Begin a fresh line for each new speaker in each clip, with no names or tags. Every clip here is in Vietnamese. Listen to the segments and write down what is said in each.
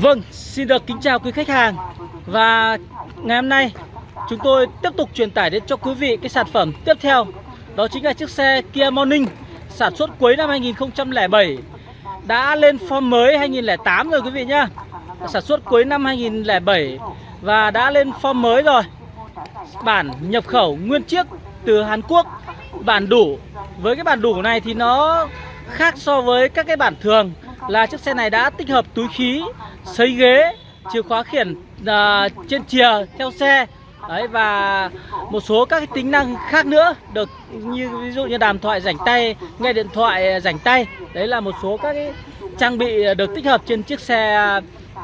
Vâng, xin được kính chào quý khách hàng. Và ngày hôm nay chúng tôi tiếp tục truyền tải đến cho quý vị cái sản phẩm tiếp theo. Đó chính là chiếc xe Kia Morning sản xuất cuối năm 2007 Đã lên form mới 2008 rồi quý vị nhá. Sản xuất cuối năm 2007 và đã lên form mới rồi. Bản nhập khẩu nguyên chiếc từ Hàn Quốc Bản đủ. Với cái bản đủ này thì nó khác so với các cái bản thường. Là chiếc xe này đã tích hợp túi khí Sấy ghế Chìa khóa khiển à, uh, trên chìa theo xe Đấy và một số các cái tính năng khác nữa được như ví dụ như đàm thoại rảnh tay, nghe điện thoại rảnh tay. Đấy là một số các cái trang bị được tích hợp trên chiếc xe à,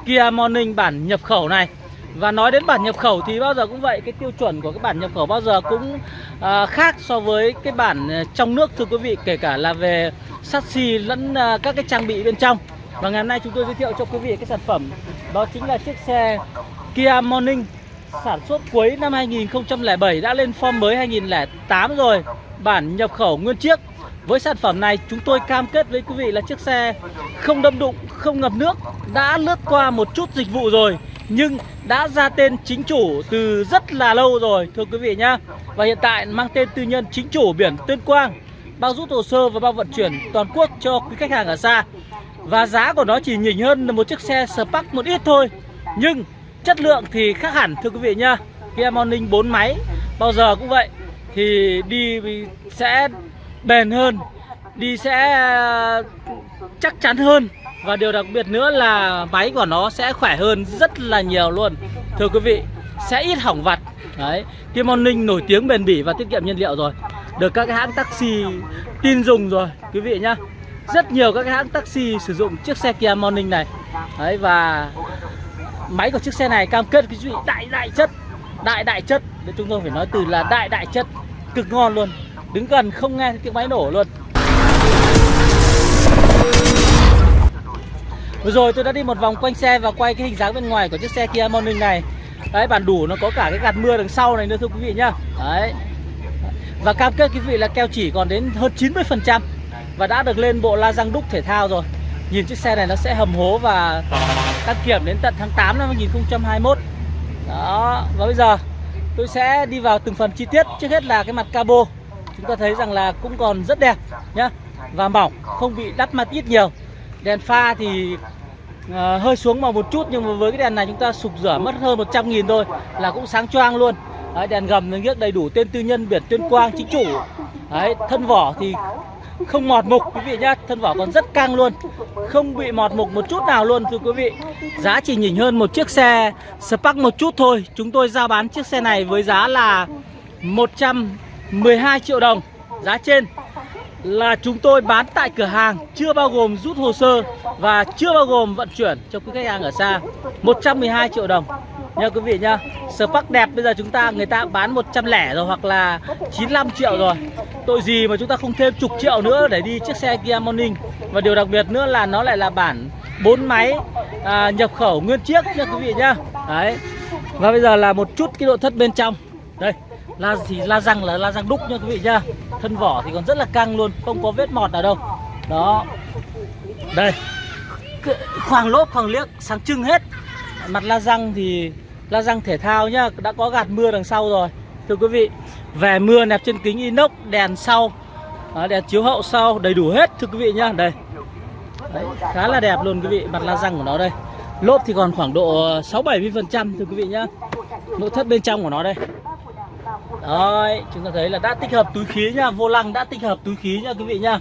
Kia Morning bản nhập khẩu này. Và nói đến bản nhập khẩu thì bao giờ cũng vậy Cái tiêu chuẩn của cái bản nhập khẩu bao giờ cũng à, khác so với cái bản à, trong nước thưa quý vị Kể cả là về chassis lẫn à, các cái trang bị bên trong. Và ngày hôm nay chúng tôi giới thiệu cho quý vị cái sản phẩm Đó chính là chiếc xe Kia Morning Sản xuất cuối năm 2007 đã lên form mới 2008 rồi Bản nhập khẩu nguyên chiếc. Với sản phẩm này chúng tôi cam kết với quý vị là chiếc xe không đâm đụng, không ngập nước Đã lướt qua một chút dịch vụ rồi. Nhưng đã ra tên chính chủ từ rất là lâu rồi, thưa quý vị nhá. Và hiện tại mang tên tư nhân chính chủ biển Tuyên Quang, Bao rút hồ sơ và bao vận chuyển toàn quốc cho quý khách hàng ở xa. Và giá của nó chỉ nhỉnh hơn là một chiếc xe Spark một ít thôi. Nhưng chất lượng thì khác hẳn, thưa quý vị nhá. Kia Morning 4 máy, bao giờ cũng vậy. Thì đi sẽ bền hơn, Đi sẽ chắc chắn hơn và điều đặc biệt nữa là máy của nó sẽ khỏe hơn rất là nhiều luôn. Thưa quý vị, Sẽ ít hỏng vặt. Đấy Kia Morning nổi tiếng bền bỉ và tiết kiệm nhiên liệu rồi. Được các cái hãng taxi tin dùng rồi, Quý vị nhá. Rất nhiều các cái hãng taxi sử dụng chiếc xe Kia Morning này. Đấy, và Máy của chiếc xe này cam kết cái vị đại đại chất, Đại đại chất. Để chúng tôi phải nói từ là đại đại chất, Cực ngon luôn. Đứng gần không nghe tiếng máy nổ luôn. Vừa rồi tôi đã đi một vòng quanh xe và quay cái hình dáng bên ngoài của chiếc xe Kia Morning này. Đấy, bản đủ nó có cả cái gạt mưa đằng sau này nữa, thưa quý vị nhá. Đấy. Và cam kết quý vị là keo chỉ còn đến hơn 90% Và đã được lên bộ la răng đúc thể thao rồi. Nhìn chiếc xe này nó sẽ hầm hố và đăng kiểm đến tận tháng 8 năm 2021 Đó, Và bây giờ tôi sẽ đi vào từng phần chi tiết. Trước hết là cái mặt cabo. Chúng ta thấy rằng là cũng còn rất đẹp nhá. Và mỏng, không bị đắp mặt ít nhiều. Đèn pha thì uh, hơi xuống màu một chút nhưng mà với cái đèn này chúng ta sục rửa mất hơn 100 nghìn thôi là cũng sáng choang luôn. Đấy, đèn gầm nó biết đầy đủ tên tư nhân biển tuyên quang chính chủ. Đấy, thân vỏ thì không mọt mục quý vị nhá. Thân vỏ còn rất căng luôn không bị mọt mục một chút nào luôn thưa quý vị. Giá chỉ nhỉnh hơn một chiếc xe Spark một chút thôi. Chúng tôi giao bán chiếc xe này với giá là 112 triệu đồng giá trên là chúng tôi bán tại cửa hàng chưa bao gồm rút hồ sơ và chưa bao gồm vận chuyển cho quý khách hàng ở xa. 112 triệu đồng. Nha quý vị nhá Spark đẹp bây giờ chúng ta người ta bán 100 lẻ rồi hoặc là 95 triệu rồi. Tội gì mà chúng ta không thêm chục triệu nữa để đi chiếc xe Kia Morning? Và điều đặc biệt nữa là nó lại là bản 4 máy à, nhập khẩu nguyên chiếc nha quý vị nhá. Đấy. Và bây giờ là một chút cái nội thất bên trong. Đây la thì la răng là la răng đúc nha quý vị nhá. Thân vỏ thì còn rất là căng luôn không có vết mọt nào đâu. Đó. Đây. Khoảng lốp khoảng liếc sáng trưng hết. Mặt la răng thì la răng thể thao nhá đã có gạt mưa đằng sau rồi. Thưa quý vị về mưa nẹp trên kính inox đèn sau. Đó, đèn chiếu hậu sau đầy đủ hết thưa quý vị nhá. Đây. Đấy, khá là đẹp luôn quý vị mặt la răng của nó đây. Lốp thì còn khoảng độ 6 70 phần trăm thưa quý vị nhá. Nội thất bên trong của nó đây. Đấy, chúng ta thấy là đã tích hợp túi khí nha, vô lăng đã tích hợp túi khí nha quý vị nha.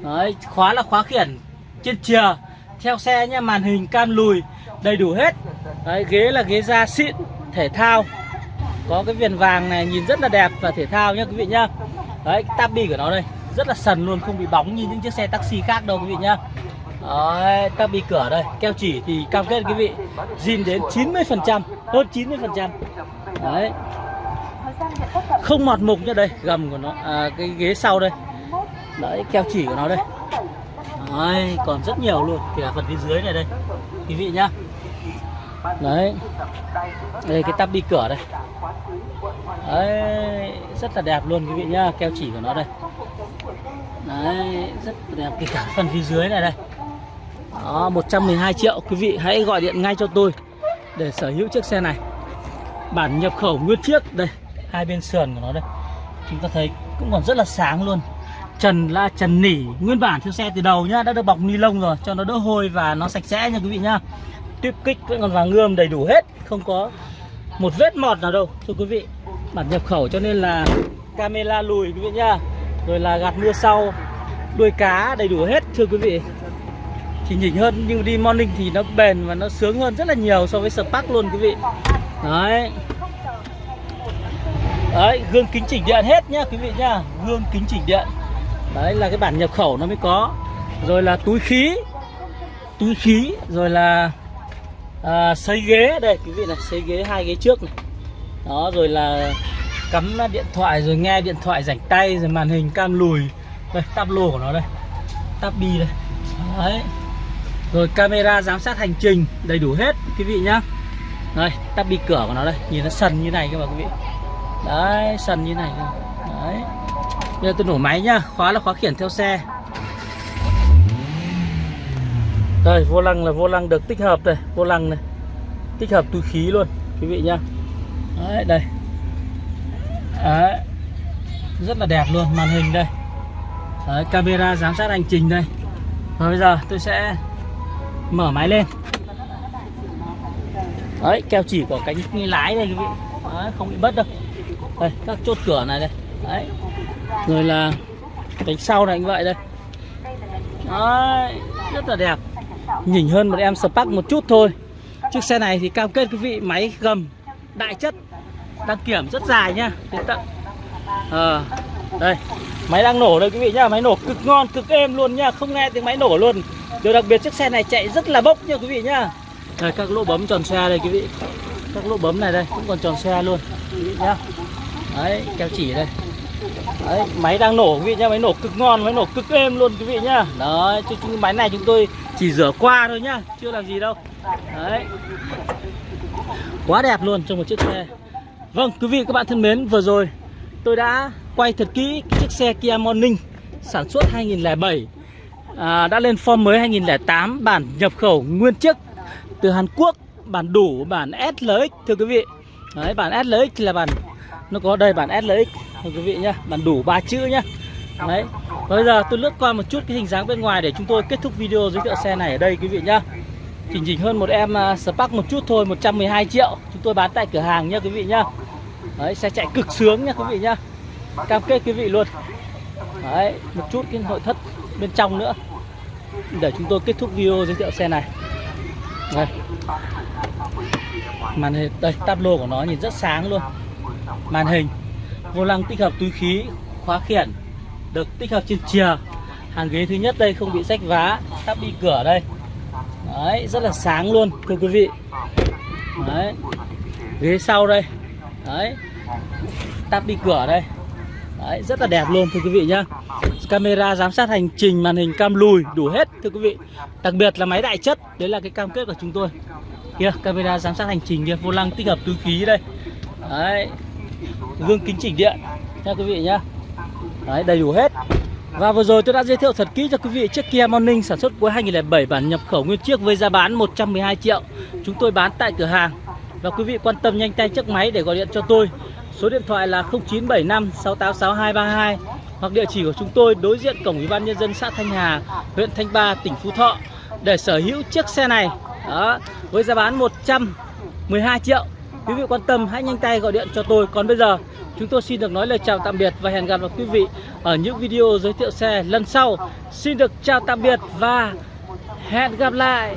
Đấy, khóa là khóa khiển trên chìa, theo xe nha, màn hình cam lùi đầy đủ hết. Đấy, ghế là ghế da xịn, thể thao. Có cái viền vàng này nhìn rất là đẹp và thể thao nha quý vị nhá. Đấy, cái tabi của nó đây, rất là sần luôn, không bị bóng như những chiếc xe taxi khác đâu quý vị nhá. Đấy, tabi cửa đây, keo chỉ thì cam kết quý vị zin đến 90%, hơn 90%. Đấy, không mọt mục như đây gầm của nó à, cái ghế sau đây. Đấy keo chỉ của nó đây. Đấy, còn rất nhiều luôn kể cả phần phía dưới này đây. Quý vị nhá. Đấy. Đây cái tắp đi cửa đây. Đấy rất là đẹp luôn quý vị nhá keo chỉ của nó đây. Đấy rất đẹp kể cả phần phía dưới này đây. Đó 112 triệu Quý vị hãy gọi điện ngay cho tôi Để sở hữu chiếc xe này. Bản nhập khẩu nguyên chiếc Đây hai bên sườn của nó đây. Chúng ta thấy cũng còn rất là sáng luôn. Trần là trần nỉ, Nguyên bản theo xe từ đầu nhá, Đã được bọc ni lông rồi, Cho nó đỡ hôi và nó sạch sẽ nha quý vị nhá. Tuyếp kích vẫn còn vàng ươm đầy đủ hết, Không có một vết mọt nào đâu, Thưa quý vị. Bản nhập khẩu cho nên là Camera lùi quý vị nhá, Rồi là gạt mưa sau. Đuôi cá đầy đủ hết, thưa quý vị. Thì nhỉnh hơn nhưng đi morning thì nó bền và nó sướng hơn rất là nhiều so với Spark luôn quý vị. Đấy. Đấy, gương kính chỉnh điện hết nhá quý vị nhá. Gương kính chỉnh điện. Đấy là cái bản nhập khẩu nó mới có. Rồi là túi khí. Túi khí Rồi là à, xây ghế. Đây quý vị này xây ghế hai ghế trước này. Đó rồi là Cắm điện thoại rồi nghe điện thoại rảnh tay Rồi màn hình cam lùi. Đây tab lô của nó đây. Tab bi đây. Đấy. Rồi camera giám sát hành trình Đầy đủ hết quý vị nhá. Đây tab bi cửa của nó đây. Nhìn nó sần như này các bạn quý vị. Đấy sần như này cơ Đấy. Bây giờ tôi nổ máy nhá Khóa là khóa khiển theo xe. Đây vô lăng là vô lăng được tích hợp đây Vô lăng này. Tích hợp túi khí luôn Quý vị nhá. Đấy đây. Đấy. Rất là đẹp luôn Màn hình đây. Đấy camera giám sát hành trình đây. Và bây giờ tôi sẽ Mở máy lên. Đấy keo chỉ của cánh lái đây quý vị. Đấy, Không bị bất đâu. Đây các chốt cửa này đây. Đấy. Rồi là cánh sau này anh vậy đây. Đấy, rất là đẹp. Nhỉnh hơn một em Spark một chút thôi. Chiếc xe này thì cam kết quý vị máy gầm đại chất Đăng kiểm rất dài nhá. Đến tận à, Đây Máy đang nổ đây quý vị nhá. Máy nổ cực ngon, cực êm luôn nhá. Không nghe tiếng máy nổ luôn. Điều đặc biệt chiếc xe này chạy rất là bốc nha quý vị nhá. Đây các lỗ bấm tròn xe đây quý vị. Các lỗ bấm này đây cũng còn tròn xe luôn. Quý vị nhá. Đấy, keo chỉ đây Đấy, máy đang nổ quý vị nhá, máy nổ cực ngon, máy nổ cực êm luôn quý vị nhá. Đấy, chứ chứ máy này chúng tôi chỉ rửa qua thôi nhá, chưa làm gì đâu. Đấy. Quá đẹp luôn trong một chiếc xe. Vâng, quý vị các bạn thân mến, vừa rồi tôi đã quay thật kỹ chiếc xe Kia Morning sản xuất 2007 à, đã lên form mới 2008 bản nhập khẩu nguyên chiếc từ Hàn Quốc bản đủ bản SLX thưa quý vị. Đấy, bản SLX là bản nó có đây, bản SLX quý vị nhá, bản đủ ba chữ nhá. Đấy. Bây giờ tôi lướt qua một chút cái hình dáng bên ngoài để chúng tôi kết thúc video giới thiệu xe này ở đây, quý vị nhá. Chỉnh chỉnh hơn một em à, Spark một chút thôi 112 triệu. Chúng tôi bán tại cửa hàng nhá, quý vị nhá. Đấy, xe chạy cực sướng nhá, quý vị nhá. Cam kết quý vị luôn. Đấy, một chút cái nội thất bên trong nữa. Để chúng tôi kết thúc video giới thiệu xe này. Đây. Màn hình, đây, tablo của nó nhìn rất sáng luôn màn hình. Vô lăng tích hợp túi khí, khóa khiển, được tích hợp trên chìa. Hàng ghế thứ nhất đây không bị rách vá, tắp đi cửa đây. Đấy, rất là sáng luôn, thưa quý vị. Đấy, ghế sau đây. Đấy, tắp đi cửa đây. Đấy, rất là đẹp luôn, thưa quý vị nhá. Camera giám sát hành trình, màn hình cam lùi, đủ hết, thưa quý vị. Đặc biệt là máy đại chất, đấy là cái cam kết của chúng tôi. Kia, camera giám sát hành trình kia, vô lăng tích hợp túi khí đây. Đấy gương kính chỉnh điện. Nha quý vị nhá. Đấy, đầy đủ hết. Và vừa rồi tôi đã giới thiệu thật kỹ cho quý vị chiếc Kia Morning sản xuất cuối 2007 bản nhập khẩu nguyên chiếc với giá bán 112 triệu. Chúng tôi bán tại cửa hàng. Và quý vị quan tâm nhanh tay chiếc máy để gọi điện cho tôi. Số điện thoại là 0975 686232 hoặc địa chỉ của chúng tôi đối diện cổng ủy ban nhân dân xã Thanh Hà huyện Thanh Ba tỉnh Phú Thọ. Để sở hữu chiếc xe này đó với giá bán 112 triệu. Quý vị quan tâm, hãy nhanh tay gọi điện cho tôi. Còn bây giờ, chúng tôi xin được nói lời chào tạm biệt Và hẹn gặp lại quý vị ở những video giới thiệu xe lần sau. Xin được chào tạm biệt và hẹn gặp lại.